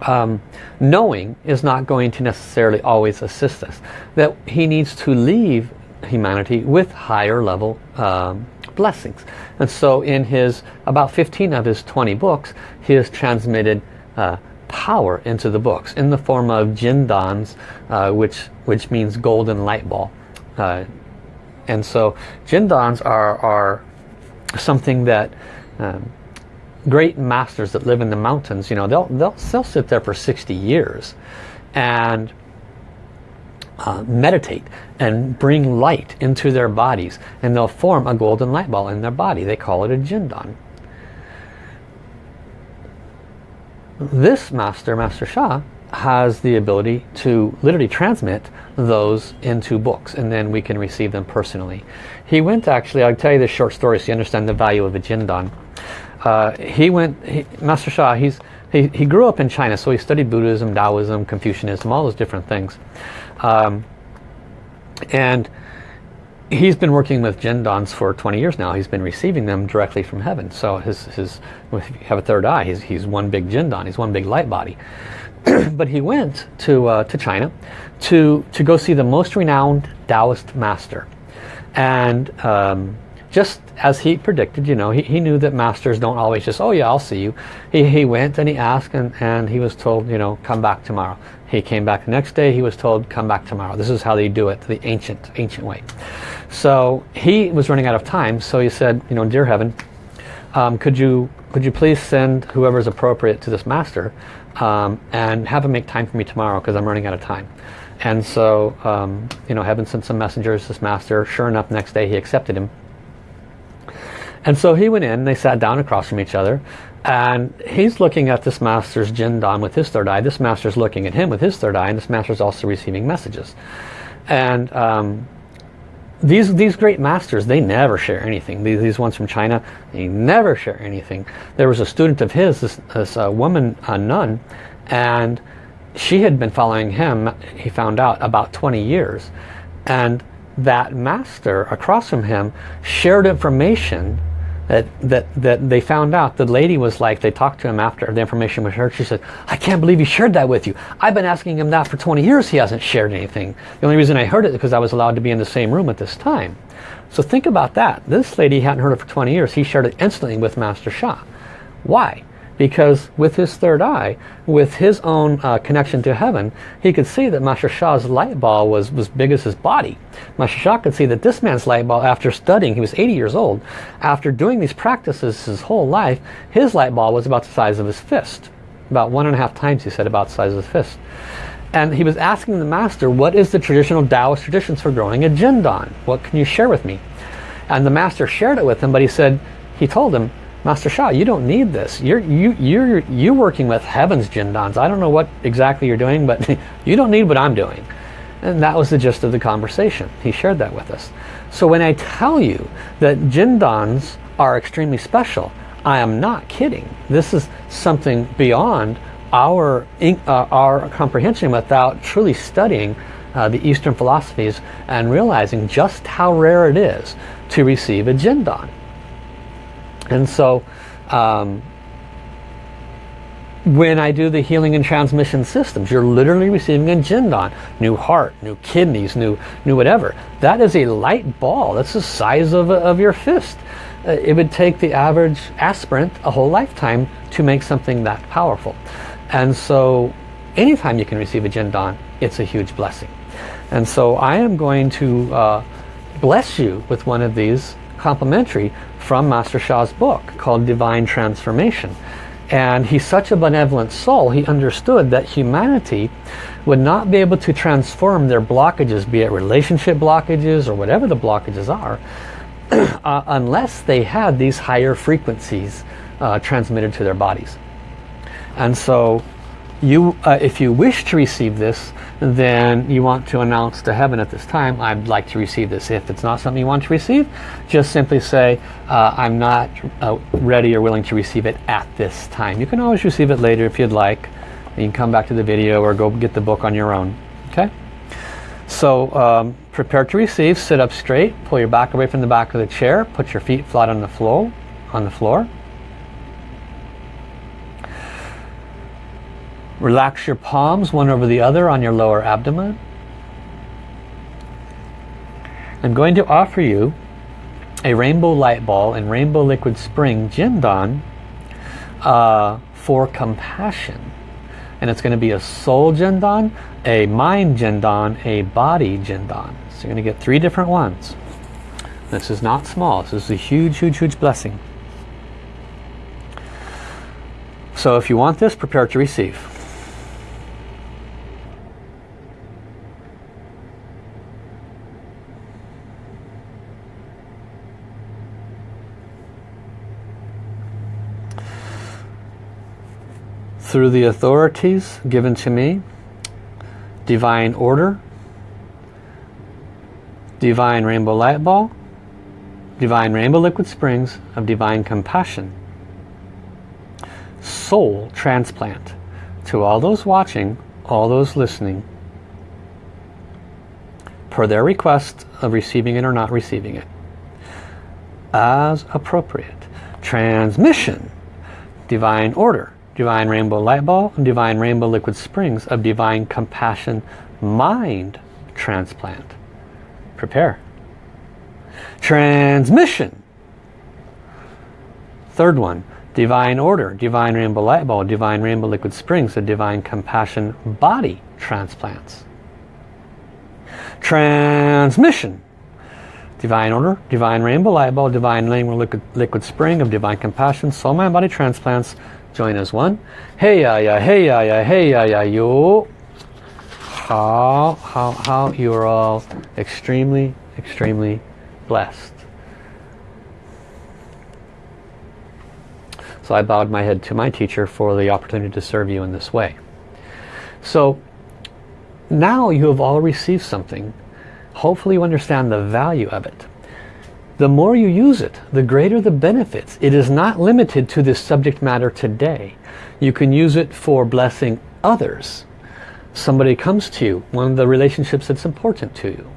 um, knowing is not going to necessarily always assist us. That he needs to leave humanity with higher level um, blessings. And so in his, about 15 of his 20 books, he has transmitted uh, power into the books in the form of jindans, uh, which, which means golden light ball. Uh, and so jindans are, are something that um, great masters that live in the mountains, you know, they'll, they'll, they'll sit there for 60 years and uh, meditate and bring light into their bodies and they'll form a golden light ball in their body. They call it a jindan. This master, Master Sha, has the ability to literally transmit those into books and then we can receive them personally. He went actually, I'll tell you this short story so you understand the value of a jindan. Uh, he went, he, Master Sha, he's, he, he grew up in China, so he studied Buddhism, Taoism, Confucianism, all those different things. Um, and he's been working with Jindans for 20 years now. He's been receiving them directly from heaven. So his, his if you have a third eye, he's, he's one big Jindan, he's one big light body. but he went to, uh, to China to, to go see the most renowned Taoist master. And um, just as he predicted, you know, he, he knew that masters don't always just, oh yeah, I'll see you. He, he went and he asked and, and he was told, you know, come back tomorrow. He came back the next day, he was told, come back tomorrow. This is how they do it, the ancient, ancient way. So he was running out of time, so he said, you know, dear heaven, um, could you could you please send whoever is appropriate to this master um, and have him make time for me tomorrow because I'm running out of time. And so, um, you know, heaven sent some messengers, this master, sure enough, next day he accepted him and so he went in, they sat down across from each other, and he's looking at this master's Jindan with his third eye. This master's looking at him with his third eye, and this master's also receiving messages. And um, these these great masters, they never share anything. These, these ones from China, they never share anything. There was a student of his, this, this uh, woman, a nun, and she had been following him, he found out, about 20 years. And that master across from him shared information that, that, that they found out the lady was like, they talked to him after the information was shared. She said, I can't believe he shared that with you. I've been asking him that for 20 years. He hasn't shared anything. The only reason I heard it is because I was allowed to be in the same room at this time. So think about that. This lady hadn't heard it for 20 years. He shared it instantly with Master Sha. Why? Because with his third eye, with his own uh, connection to heaven, he could see that Master Sha's light ball was, was big as his body. Master Sha could see that this man's light ball, after studying, he was 80 years old, after doing these practices his whole life, his light ball was about the size of his fist. About one and a half times, he said, about the size of his fist. And he was asking the master, what is the traditional Taoist traditions for growing a jindan? What can you share with me? And the master shared it with him, but he said, he told him, Master Sha, you don't need this. You're you you're you're working with heaven's jindans. I don't know what exactly you're doing, but you don't need what I'm doing. And that was the gist of the conversation. He shared that with us. So when I tell you that jindans are extremely special, I am not kidding. This is something beyond our uh, our comprehension without truly studying uh, the Eastern philosophies and realizing just how rare it is to receive a jindan. And so um, when I do the healing and transmission systems, you're literally receiving a Jindan. New heart, new kidneys, new, new whatever. That is a light ball. That's the size of, of your fist. Uh, it would take the average aspirant a whole lifetime to make something that powerful. And so anytime you can receive a Jindan, it's a huge blessing. And so I am going to uh, bless you with one of these complimentary from Master Sha's book called Divine Transformation. And he's such a benevolent soul, he understood that humanity would not be able to transform their blockages, be it relationship blockages or whatever the blockages are, uh, unless they had these higher frequencies uh, transmitted to their bodies. And so you, uh, if you wish to receive this, then you want to announce to heaven at this time, I'd like to receive this. If it's not something you want to receive, just simply say, uh, I'm not uh, ready or willing to receive it at this time. You can always receive it later if you'd like. You can come back to the video or go get the book on your own. Okay? So um, prepare to receive, sit up straight, pull your back away from the back of the chair, put your feet flat on the floor, on the floor. Relax your palms one over the other on your lower abdomen. I'm going to offer you a rainbow light ball and rainbow liquid spring Jindan uh, for compassion. And it's going to be a soul Jindan, a mind Jindan, a body Jindan. So you're going to get three different ones. This is not small. This is a huge, huge, huge blessing. So if you want this, prepare to receive. Through the authorities given to me, divine order, divine rainbow light ball, divine rainbow liquid springs of divine compassion, soul transplant to all those watching, all those listening, per their request of receiving it or not receiving it, as appropriate. Transmission, divine order, Divine Rainbow Light Ball, Divine Rainbow Liquid Springs of Divine Compassion Mind Transplant. Prepare. Transmission. Third one, Divine Order, Divine Rainbow Light Ball, Divine Rainbow Liquid Springs, of Divine Compassion Body Transplants. Transmission. Divine Order, Divine Rainbow Light Ball, Divine Rainbow Liquid, Liquid Spring of Divine Compassion, Soul Mind Body Transplants. Join as one. Hey ya ya, hey ya ya, hey ya ya, yo. How, how, how you are all extremely, extremely blessed. So I bowed my head to my teacher for the opportunity to serve you in this way. So now you have all received something. Hopefully you understand the value of it. The more you use it, the greater the benefits. It is not limited to this subject matter today. You can use it for blessing others. Somebody comes to you, one of the relationships that's important to you.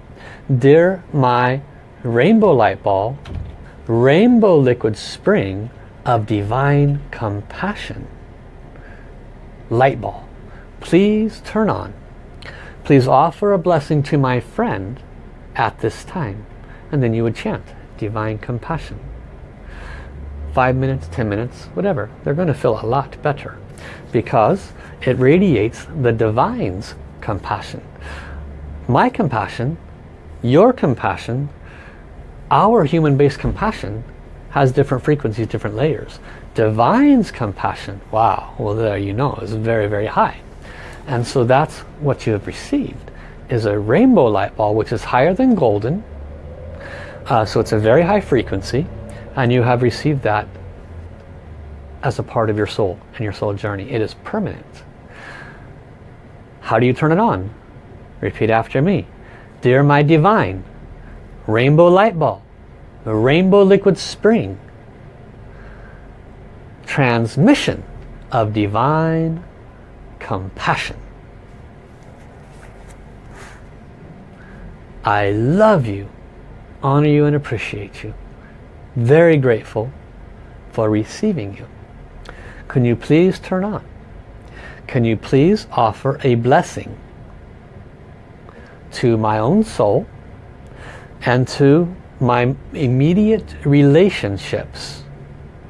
Dear my rainbow light ball, rainbow liquid spring, of divine compassion. Light ball. Please turn on. Please offer a blessing to my friend at this time. And then you would chant divine compassion. Five minutes, ten minutes, whatever. They're going to feel a lot better because it radiates the divine's compassion. My compassion, your compassion, our human-based compassion has different frequencies, different layers. Divine's compassion, wow, well there you know, is very, very high. And so that's what you have received, is a rainbow light ball, which is higher than golden. Uh, so it's a very high frequency, and you have received that as a part of your soul and your soul journey. It is permanent. How do you turn it on? Repeat after me. Dear my divine, rainbow light ball, rainbow liquid spring transmission of divine compassion. I love you, honor you and appreciate you. Very grateful for receiving you. Can you please turn on? Can you please offer a blessing to my own soul and to my immediate relationships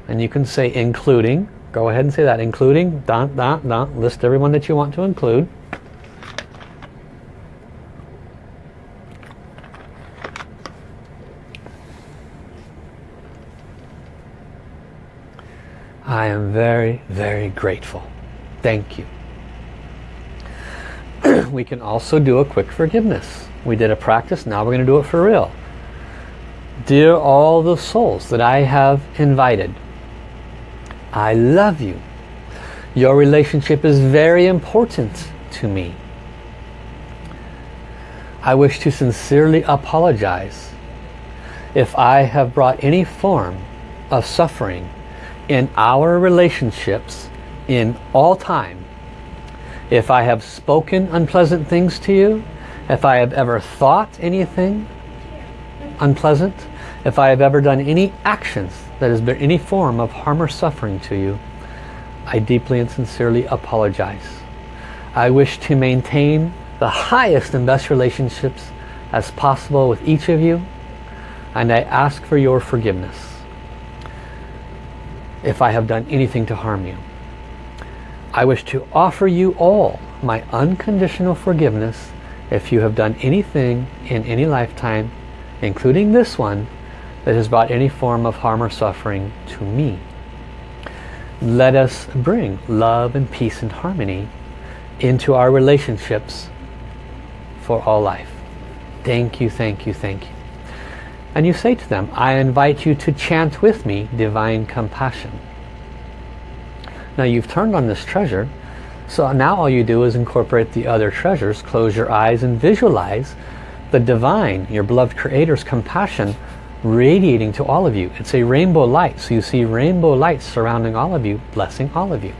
and you can say including go ahead and say that including dot dot dot list everyone that you want to include I am very very grateful thank you we can also do a quick forgiveness we did a practice now we're going to do it for real Dear all the souls that I have invited, I love you. Your relationship is very important to me. I wish to sincerely apologize if I have brought any form of suffering in our relationships in all time. If I have spoken unpleasant things to you, if I have ever thought anything unpleasant, if I have ever done any actions that has been any form of harm or suffering to you, I deeply and sincerely apologize. I wish to maintain the highest and best relationships as possible with each of you and I ask for your forgiveness if I have done anything to harm you. I wish to offer you all my unconditional forgiveness if you have done anything in any lifetime, including this one, that has brought any form of harm or suffering to me. Let us bring love and peace and harmony into our relationships for all life. Thank you, thank you, thank you. And you say to them, I invite you to chant with me divine compassion. Now you've turned on this treasure, so now all you do is incorporate the other treasures, close your eyes and visualize the divine, your beloved creator's compassion radiating to all of you. It's a rainbow light. So you see rainbow lights surrounding all of you, blessing all of you.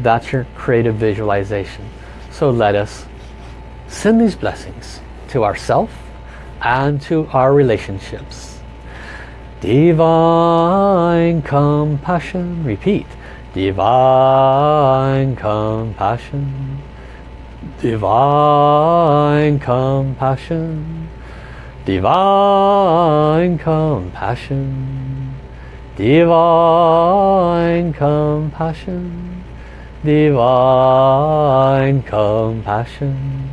That's your creative visualization. So let us send these blessings to ourself and to our relationships. Divine compassion. Repeat. Divine compassion. Divine compassion Divine compassion, divine compassion, divine compassion,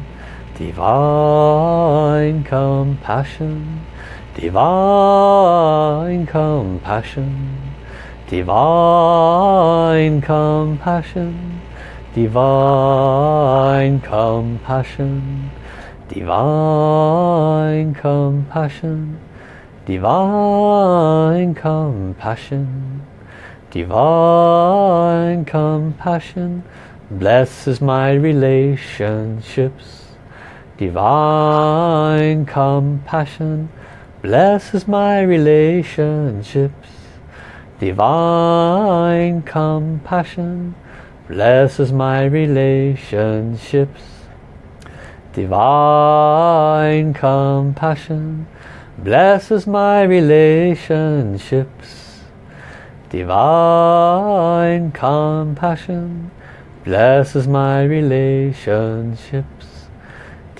divine compassion, divine compassion, divine compassion, divine compassion, divine compassion, divine compassion, divine compassion blesses my relationships. Divine compassion blesses my relationships. Divine compassion blesses my relationships. Divine compassion blesses my relationships. Divine compassion blesses my relationships.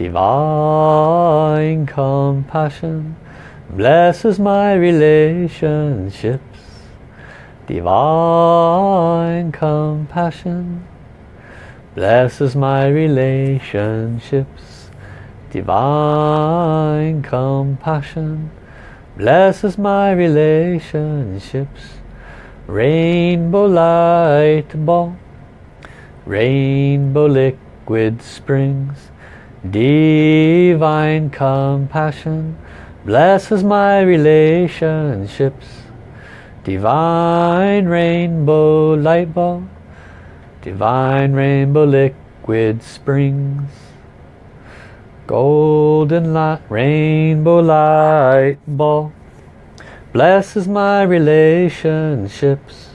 Divine compassion blesses my relationships. Divine compassion blesses my relationships. Divine compassion blesses my relationships. Rainbow light ball, rainbow liquid springs. Divine compassion blesses my relationships. Divine rainbow light ball Divine rainbow liquid springs. Golden light, rainbow light ball. Blesses my relationships.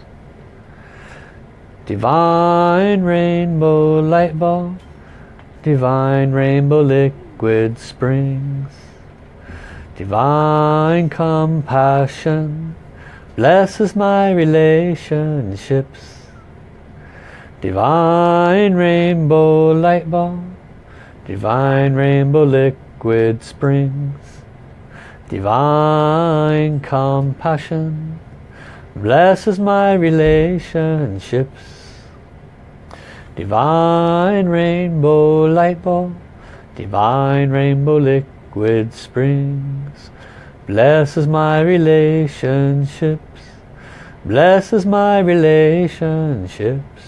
Divine rainbow light ball. Divine rainbow liquid springs. Divine compassion blesses my relationships. Divine rainbow light ball, divine rainbow liquid springs, divine compassion blesses my relationships. Divine rainbow light ball, divine rainbow liquid springs, blesses my relationships, blesses my relationships.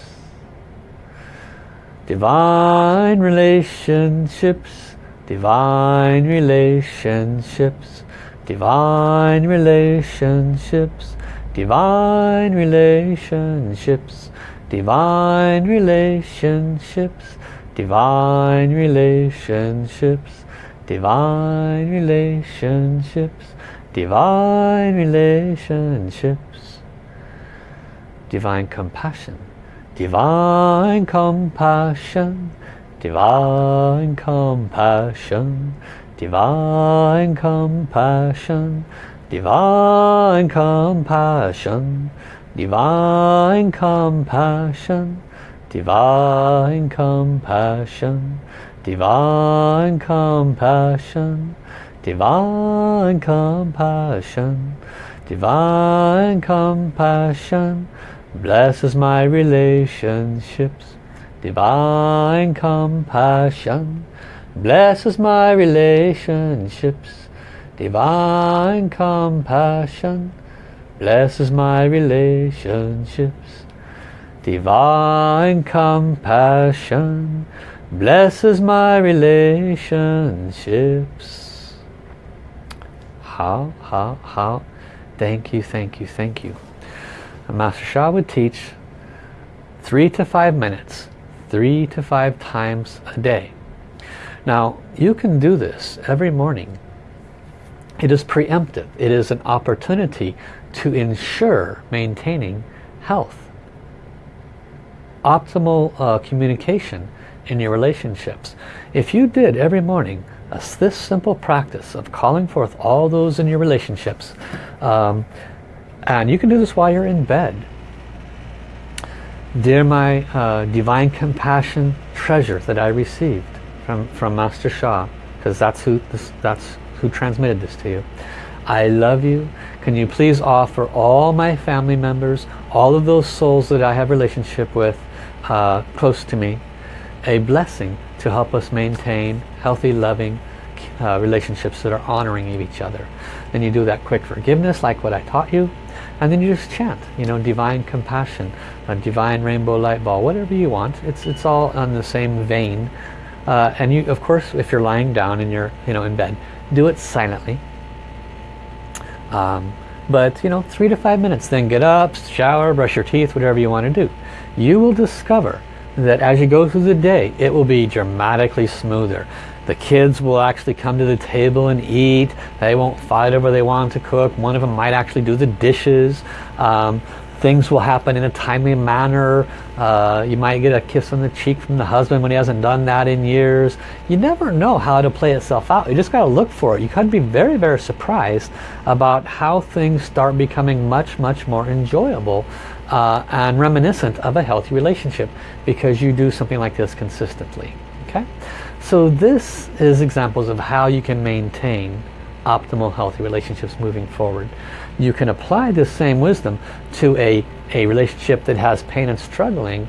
Divine relationships, divine relationships, divine relationships, divine relationships, divine relationships, divine relationships, divine relationships, divine relationships, divine compassion Divine compassion, divine compassion, divine compassion, divine compassion, divine compassion, divine compassion, divine compassion, divine compassion, divine compassion, blesses my relationships. Divine compassion blesses my relationships. Divine compassion blesses my relationships. Divine compassion blesses my relationships. How, how, how. Thank you, thank you, thank you. And Master Sha would teach three to five minutes, three to five times a day. Now, you can do this every morning. It is preemptive. It is an opportunity to ensure maintaining health. Optimal uh, communication in your relationships. If you did every morning this simple practice of calling forth all those in your relationships, um, and you can do this while you're in bed. Dear my uh, divine compassion treasure that I received from, from Master Sha, because that's who this, that's who transmitted this to you. I love you. Can you please offer all my family members, all of those souls that I have relationship with uh, close to me, a blessing to help us maintain healthy, loving uh, relationships that are honoring of each other. Then you do that quick forgiveness like what I taught you. And then you just chant, you know, divine compassion, a divine rainbow light ball, whatever you want. It's, it's all on the same vein. Uh, and you, of course, if you're lying down and you're, you know, in bed, do it silently. Um, but, you know, three to five minutes, then get up, shower, brush your teeth, whatever you want to do. You will discover that as you go through the day, it will be dramatically smoother. The kids will actually come to the table and eat. They won't fight over they want to cook. One of them might actually do the dishes. Um, things will happen in a timely manner. Uh, you might get a kiss on the cheek from the husband when he hasn't done that in years. You never know how to play itself out. You just got to look for it. You can be very, very surprised about how things start becoming much, much more enjoyable uh, and reminiscent of a healthy relationship because you do something like this consistently. Okay. So this is examples of how you can maintain optimal healthy relationships moving forward. You can apply this same wisdom to a, a relationship that has pain and struggling.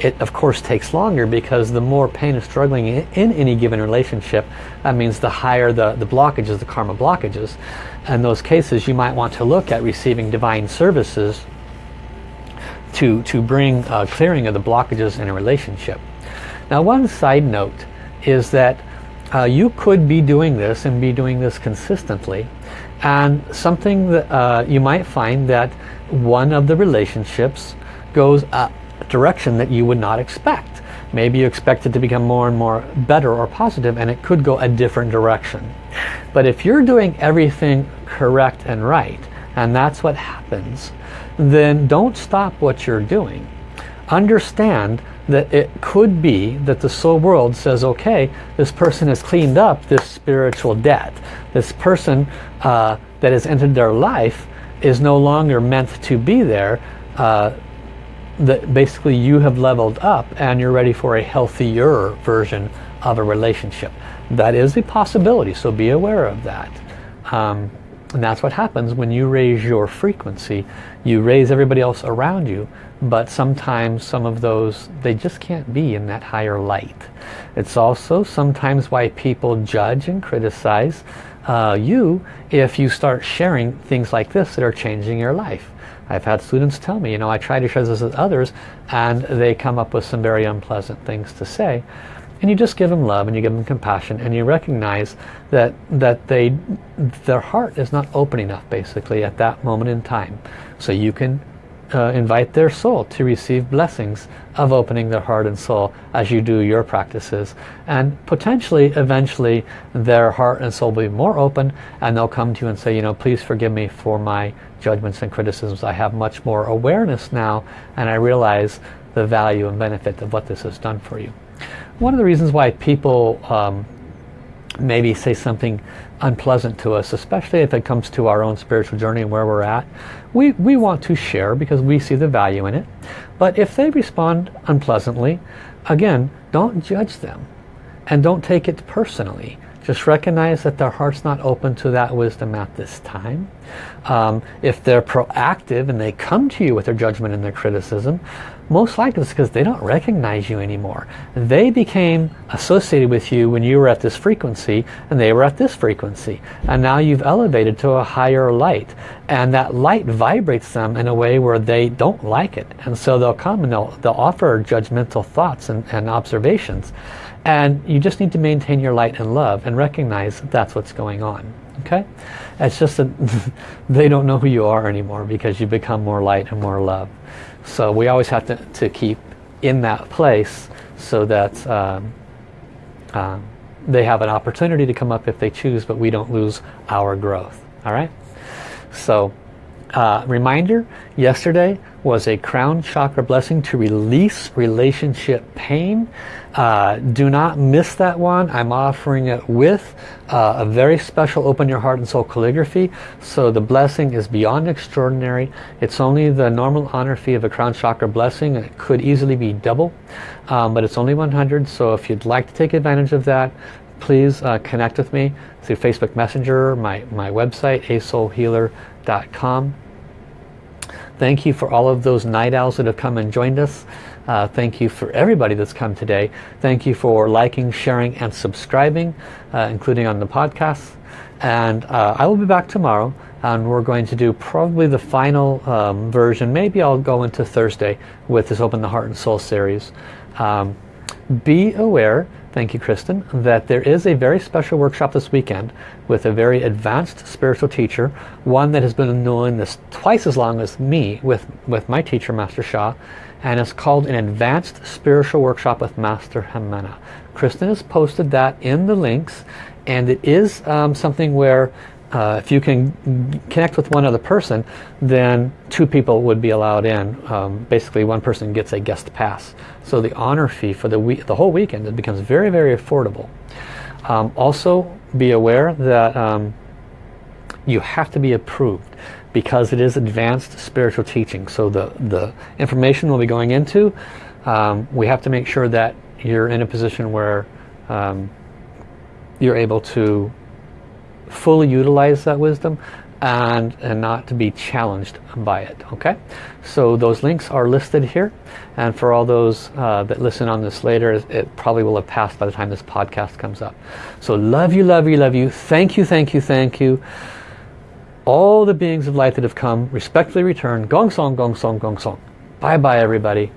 It of course takes longer because the more pain and struggling in, in any given relationship, that means the higher the, the blockages, the karma blockages. In those cases you might want to look at receiving divine services to, to bring a clearing of the blockages in a relationship. Now one side note is that uh, you could be doing this and be doing this consistently and something that uh, you might find that one of the relationships goes a direction that you would not expect. Maybe you expect it to become more and more better or positive and it could go a different direction. But if you're doing everything correct and right and that's what happens, then don't stop what you're doing. Understand that it could be that the soul world says, okay, this person has cleaned up this spiritual debt. This person uh, that has entered their life is no longer meant to be there. Uh, that basically you have leveled up and you're ready for a healthier version of a relationship. That is a possibility, so be aware of that. Um, and that's what happens when you raise your frequency. You raise everybody else around you, but sometimes some of those, they just can't be in that higher light. It's also sometimes why people judge and criticize uh, you if you start sharing things like this that are changing your life. I've had students tell me, you know, I try to share this with others and they come up with some very unpleasant things to say and you just give them love and you give them compassion and you recognize that that they their heart is not open enough basically at that moment in time so you can uh, invite their soul to receive blessings of opening their heart and soul as you do your practices. And potentially eventually their heart and soul will be more open and they'll come to you and say you know please forgive me for my judgments and criticisms. I have much more awareness now and I realize the value and benefit of what this has done for you. One of the reasons why people um, maybe say something unpleasant to us, especially if it comes to our own spiritual journey and where we're at, we, we want to share because we see the value in it. But if they respond unpleasantly, again, don't judge them and don't take it personally. Just recognize that their heart's not open to that wisdom at this time. Um, if they're proactive and they come to you with their judgment and their criticism, most likely it's because they don't recognize you anymore. They became associated with you when you were at this frequency and they were at this frequency. And now you've elevated to a higher light. And that light vibrates them in a way where they don't like it. And so they'll come and they'll, they'll offer judgmental thoughts and, and observations. And you just need to maintain your light and love and recognize that that's what's going on. Okay? It's just that they don't know who you are anymore because you become more light and more love. So we always have to, to keep in that place so that um, uh, they have an opportunity to come up if they choose, but we don't lose our growth. All right? So uh, reminder, yesterday was a crown chakra blessing to release relationship pain. Uh, do not miss that one. I'm offering it with uh, a very special open your heart and soul calligraphy. So the blessing is beyond extraordinary. It's only the normal honor fee of a crown chakra blessing. It could easily be double, um, but it's only 100. So if you'd like to take advantage of that, please uh, connect with me through Facebook Messenger, my, my website, asoulhealer.com. Thank you for all of those night owls that have come and joined us. Uh, thank you for everybody that's come today. Thank you for liking, sharing, and subscribing, uh, including on the podcast. And uh, I will be back tomorrow and we're going to do probably the final um, version. Maybe I'll go into Thursday with this Open the Heart and Soul series. Um, be aware, thank you Kristen, that there is a very special workshop this weekend with a very advanced spiritual teacher, one that has been doing this twice as long as me with, with my teacher, Master Sha, and it's called an Advanced Spiritual Workshop with Master Hamana. Kristen has posted that in the links and it is um, something where uh, if you can connect with one other person, then two people would be allowed in. Um, basically, one person gets a guest pass. So the honor fee for the week, the whole weekend, it becomes very, very affordable. Um, also, be aware that um, you have to be approved because it is advanced spiritual teaching. So the, the information we'll be going into, um, we have to make sure that you're in a position where um, you're able to fully utilize that wisdom and, and not to be challenged by it okay? So those links are listed here. And for all those uh, that listen on this later it probably will have passed by the time this podcast comes up. So love you love you love you. Thank you thank you thank you all the beings of light that have come respectfully return. Gong song gong song gong song. Bye bye everybody